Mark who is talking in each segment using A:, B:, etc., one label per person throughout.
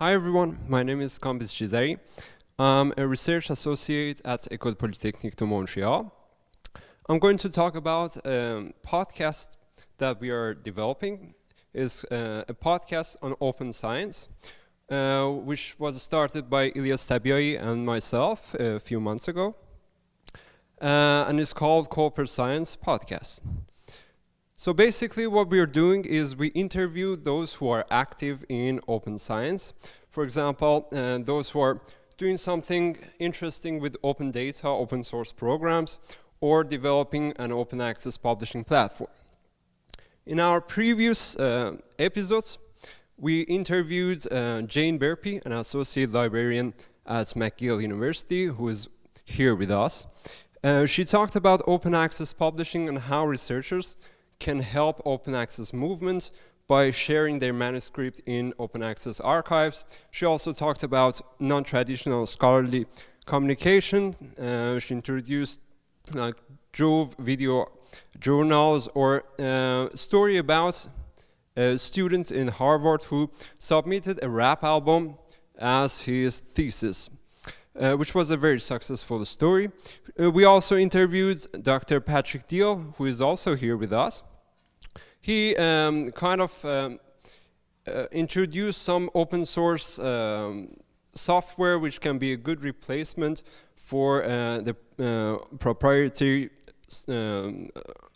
A: Hi everyone, my name is Kambiz Chizari. I'm a research associate at École Polytechnique de Montreal. I'm going to talk about a podcast that we are developing. is uh, a podcast on open science, uh, which was started by Ilyas Tabiai and myself a few months ago. Uh, and it's called Colper Science Podcast. So basically what we're doing is we interview those who are active in open science. For example, uh, those who are doing something interesting with open data, open source programs, or developing an open access publishing platform. In our previous uh, episodes, we interviewed uh, Jane Burpee, an associate librarian at McGill University, who is here with us. Uh, she talked about open access publishing and how researchers can help open access movements by sharing their manuscript in open access archives. She also talked about non-traditional scholarly communication. Uh, she introduced like JoVE video journals or uh, story about a student in Harvard who submitted a rap album as his thesis. Uh, which was a very successful story. Uh, we also interviewed Dr. Patrick Diehl, who is also here with us. He um, kind of um, uh, introduced some open source um, software which can be a good replacement for uh, the uh, proprietary um,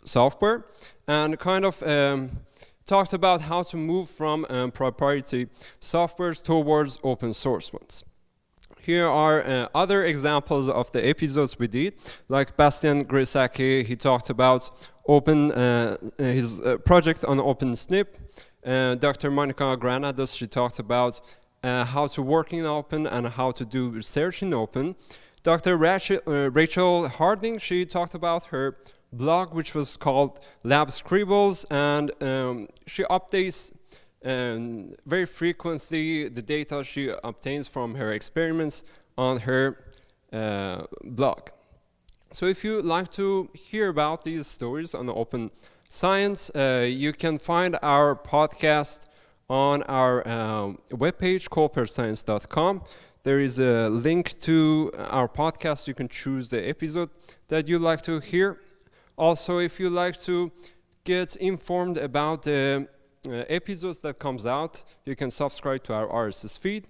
A: software and kind of um, talks about how to move from um, proprietary softwares towards open source ones. Here are uh, other examples of the episodes we did, like Bastian Greshake, he talked about open uh, his uh, project on OpenSNP. Uh, Dr. Monica Granados, she talked about uh, how to work in open and how to do research in open. Dr. Rachel, uh, Rachel Harding, she talked about her blog, which was called Lab Scribbles, and um, she updates and very frequently the data she obtains from her experiments on her uh, blog. So if you like to hear about these stories on open science, uh, you can find our podcast on our uh, webpage, colperscience.com. There is a link to our podcast. You can choose the episode that you like to hear. Also, if you like to get informed about the episodes that comes out, you can subscribe to our RSS feed.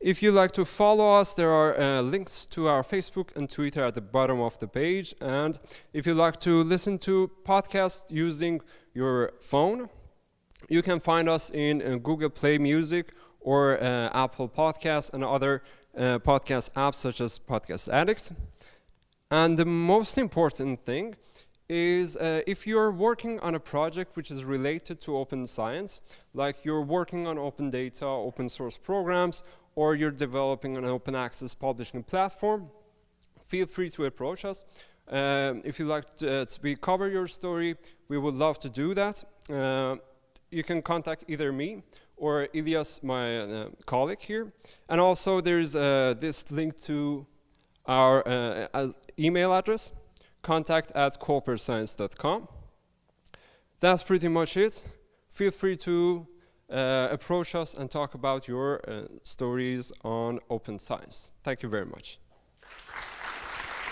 A: If you like to follow us, there are uh, links to our Facebook and Twitter at the bottom of the page. And if you like to listen to podcasts using your phone, you can find us in uh, Google Play Music or uh, Apple Podcasts and other uh, podcast apps such as Podcast Addict. And the most important thing is uh, if you're working on a project which is related to open science, like you're working on open data, open source programs, or you're developing an open access publishing platform, feel free to approach us. Um, if you'd like to, uh, to cover your story, we would love to do that. Uh, you can contact either me or Ilias, my uh, colleague here. And also there's uh, this link to our uh, email address, contact at colperscience.com. That's pretty much it. Feel free to uh, approach us and talk about your uh, stories on open science. Thank you very much.